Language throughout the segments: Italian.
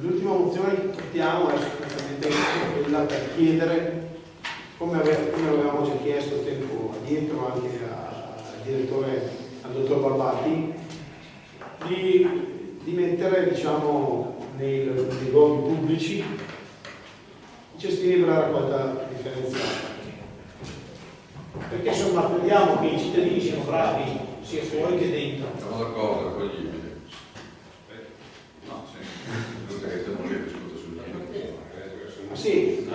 L'ultima mozione che portiamo è sostanzialmente quella per chiedere, come avevamo già chiesto tempo addietro anche al direttore, al dottor Barbati, di, di mettere diciamo, nei, nei luoghi pubblici i cestini per la raccolta differenziata. Perché insomma crediamo che i cittadini siano bravi sia fuori che dentro. Siamo d'accordo, è accoglibile. No, sì. Giusto che stiamo lì discuto sul Sì,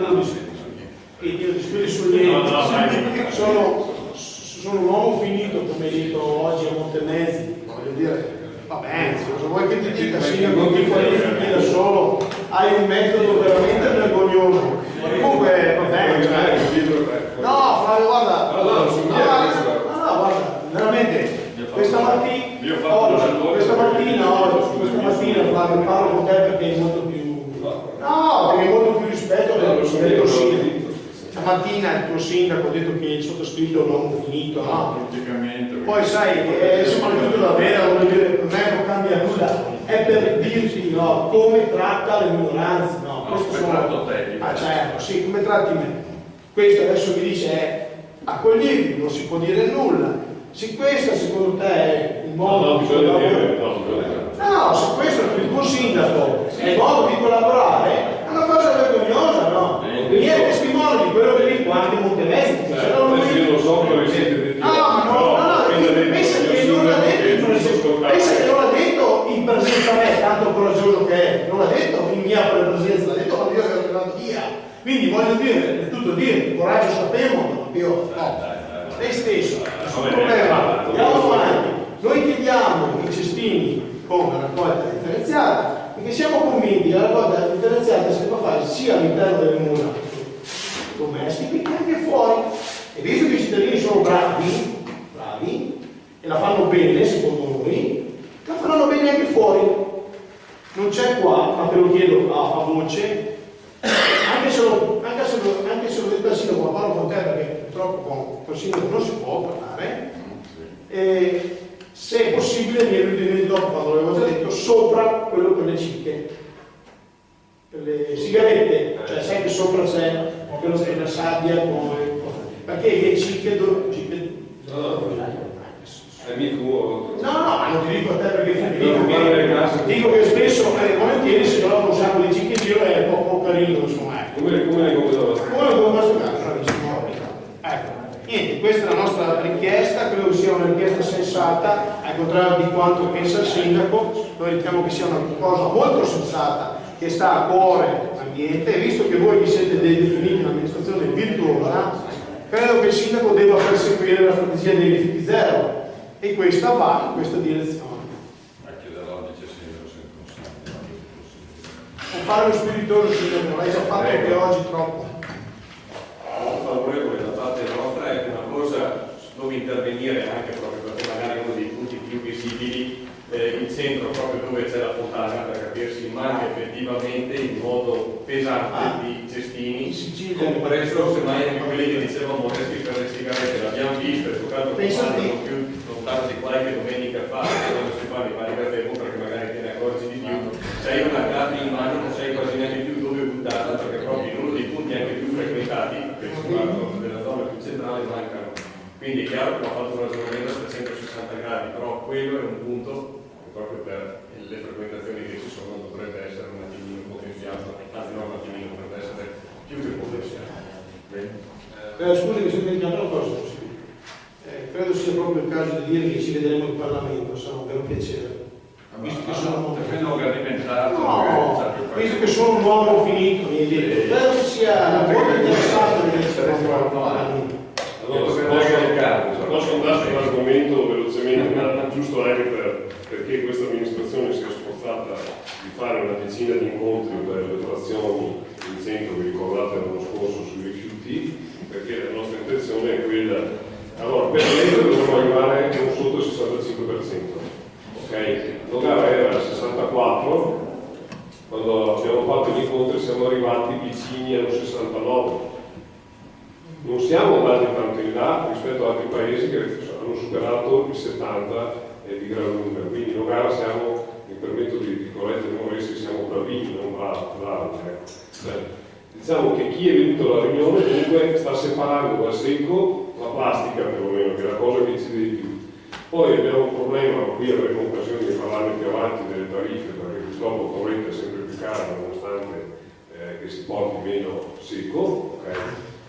io discuto sul niente. Sono, sono un uomo finito, come hai detto oggi a Montemezzi, voglio dire, Va bene, se vuoi che ti dica sindaco ti qualifichi da solo, hai un metodo veramente vergognoso. Comunque, va bene. Cioè. No, Flavio, guarda. No, no, guarda, veramente, questa mattina, oggi, questa mattina, oggi, questa mattina Flavio parlo con te perché è molto più. No, perché è molto più rispetto del tuo sindaco. Stamattina il tuo sindaco ha detto che il sottoscritto è uomo finito, no? Poi sai, eh, soprattutto la vera, voglio dire, per me non cambia nulla, è per dirti no, come tratta le minoranze, no? no Questo sono... Ah certo, sì, come tratti me. Questo adesso mi dice è accoglibile, non si può dire nulla. Se questo secondo te è il modo no, di collaborare, no, se questo è il tuo sindaco, è il modo di collaborare, è una cosa vergognosa, no? Mi di quello che dico anche Montemezzi. Eh, io non so come siete No, ma no, no, no, pensa che non l'ha detto, pensa che non l'ha detto in presenza me, tanto coraggioso che è, non l'ha detto in mia presenza, l'ha detto quando io ero arrivato via. Quindi voglio dire, è tutto dire, coraggio sappiamo, ma più no. Lei stesso, nessun problema, andiamo avanti. Noi chiediamo i cestini con la raccolta differenziata perché siamo convinti che la raccolta differenziata si può fare sia all'interno delle mura domestiche che anche fuori. E visto che i cittadini sono bravi, bravi, e la fanno bene secondo noi, la faranno bene anche fuori. Non c'è qua, ma te lo chiedo a, a voce, anche se lo, anche se lo, anche se lo detto al sindaco, ma parlo con te perché purtroppo con, con il sindaco non si può parlare, e se è possibile mi è venuto dopo quando l'avevo già detto, sopra quello per le cicche, per le sigarette, cioè che sopra c'è quello che è la sabbia, come, perché le cicche, do, cicche no, no, è mio tuo. No, no, ma non ti dico a te perché dico che, dico che spesso eh, volentieri si trova un sacco di giro è un po' carino, insomma. Come, come le come da Come le da bravissimo. Ecco, niente, questa è la nostra richiesta, credo che sia una richiesta sensata, al contrario di quanto pensa il sindaco, noi riteniamo che sia una cosa molto sensata, che sta a cuore l'ambiente, e visto che voi vi siete definiti un'amministrazione virtuosa, credo che il sindaco debba perseguire la strategia dei rifiuti zero e questa va in questa direzione. Non fare lo spiritoso sindaco, l'hai già fatto anche oggi troppo. Favorevole da parte nostra è una cosa dove intervenire anche proprio perché magari uno dei punti più visibili eh, il centro proprio dove c'è la fontana manca effettivamente in modo pesante ah. di cestini compreso semmai anche quelli che dicevano modesti per le sigarette l'abbiamo visto e soltanto non più lontano di qualche domenica fa quando si fa i vari caffè perché magari te ne accorgi di più. Sei una carta in mano non sai quasi neanche più dove buttarla perché proprio in uno dei punti anche più frequentati che sono della zona più centrale mancano. Quindi è chiaro che ho fatto un ragionamento a 360 gradi però quello è un punto proprio per le frequentazioni che ci sono dovrebbe essere un attimino potenziato, anzi non un attimino, dovrebbe essere più che potenziato. Eh, scusi che sto dimenticando una cosa, eh, credo sia proprio il caso di dire che ci vedremo in Parlamento, sarà un vero piacere. Visto che sono alimentato, no, visto che sono un uomo finito, mi detto, credo che sia molto interessante di essere in Parlamento. Allora, posso andare sull'argomento velocemente, ma giusto anche per, perché questa amministrazione si è sforzata di fare una decina di incontri per le frazioni in centro, vi ricordate perché la nostra intenzione è quella. Allora, per legge dovremmo arrivare non sotto il 65%. Ok? Nogara era al 64%, quando abbiamo fatto gli incontri siamo arrivati vicini allo 69% non siamo andati tanto in là rispetto ad altri paesi che hanno superato il 70 di gran lunga, quindi in Nogara siamo, mi permetto di, di correggere Moresi, siamo bravini, non bravi, bravi ecco. Diciamo che chi è venuto alla riunione comunque sta separando dal secco la plastica perlomeno, che è la cosa che ci deve più. Poi abbiamo un problema, qui avremo occasione di parlarne più avanti delle tariffe, perché purtroppo il torrente è sempre più caro nonostante eh, che si porti meno secco, ok?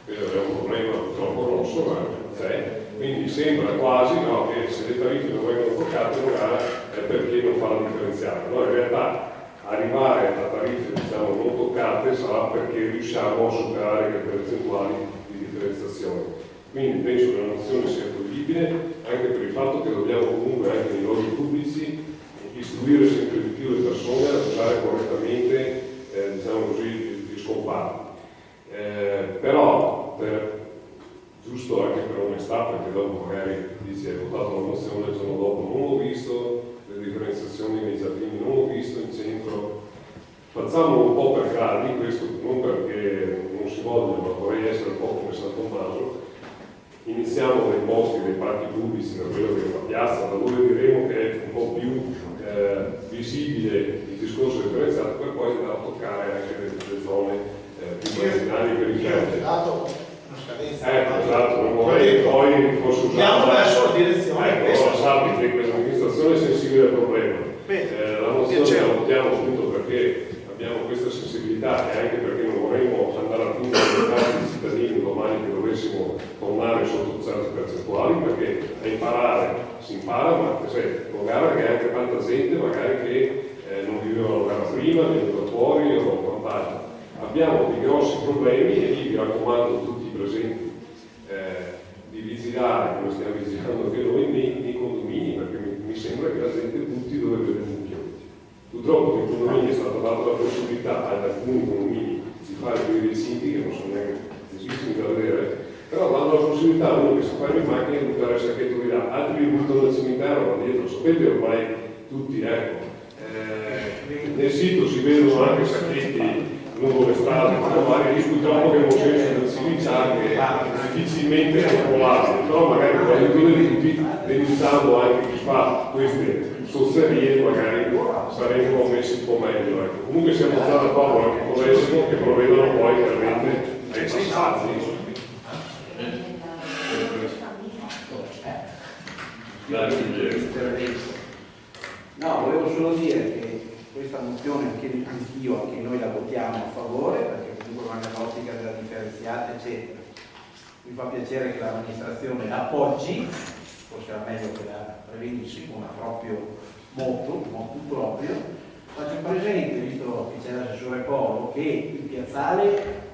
Questo è un problema purtroppo grosso, ma c'è. Quindi sembra quasi no, che se le tariffe non vengono toccate magari è perché non fa la differenziale. No, in realtà arrivare a tariffe diciamo, non toccate sarà perché riusciamo a superare le percentuali di differenziazione. Quindi penso che la mozione sia fruibile anche per il fatto che dobbiamo comunque anche nei luoghi pubblici istruire sempre di più le persone a usare correttamente eh, diciamo così, gli scompari. Eh, però per, giusto anche per onestà, perché dopo magari dici hai votato la mozione, il giorno dopo non ho visto le differenziazioni nei giardini, non ho visto in centro. Facciamo un po' per gradi, questo non perché non si voglia, ma vorrei essere un po' come San Tommaso. Iniziamo dai posti, dei parchi pubblici, da quello che è la piazza, da dove diremo che è un po' più eh, visibile il discorso differenziato, per poi andare a toccare anche le, le zone eh, più marginali e dato una scadenza. Ecco, esatto, non vorrei poi fosse Andiamo usato. verso la direzione Ecco, allora sappi che questa amministrazione è sensibile al problema. Eh, la mozione la votiamo appunto perché abbiamo questa sensibilità e anche perché non vorremmo andare a tingere le case dei cittadini domani che dovessimo tornare sotto certe percentuali, perché a imparare si impara, ma sai, con gara che anche tanta gente magari che eh, non vivevano gara prima, venivano fuori o quant'altro. Abbiamo dei grossi problemi e lì vi raccomando tutti i presenti eh, di vigilare, come stiamo vigilando anche noi, nei, nei condomini, perché mi, mi sembra che la gente butti dove vede un mucchio. Purtroppo data la possibilità ad alcuni condomini di fare quei recinti che non sono neanche facilissimi da vedere, però danno la possibilità a uno che sa fare in macchina di buttare il sacchetto di là, altri li buttano nel cimitero, ma dietro, sapete ormai tutti, ecco. Eh, nel sito si vedono anche sacchetti lungo le strade, magari lì purtroppo che è un senso di civiltà che difficilmente controllabile, però magari le tutti denunciando anche chi fa queste sozzerie magari saremmo messi un po' meglio. Ecco. Comunque siamo già d'accordo anche con l'esito che provvedono poi chiaramente ai passaggi. No, volevo solo dire che questa mozione, anche anch'io, anche noi la votiamo a favore, perché comunque va nell'ottica della differenziata, eccetera. Mi fa piacere che l'amministrazione la appoggi, forse era meglio che la prevedissi con un proprio motto, un motto proprio. Faccio presente, visto che c'è l'assessore Polo, che il piazzale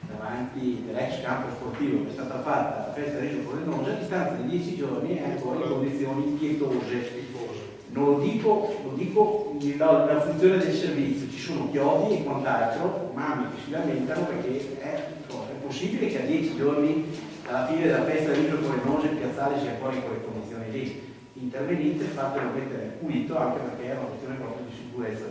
davanti dell'ex campo sportivo che è stata fatta la festa di Pordenone a distanza di 10 giorni è ancora in condizioni pietose. Non lo dico, lo dico la, funzione del servizio, ci sono chiodi e quant'altro, mamme che si lamentano perché è, è possibile che a 10 giorni alla fine della festa Pordenone il piazzale sia ancora in quelle condizioni lì. Intervenite, fatelo mettere pulito anche perché è una questione proprio di sicurezza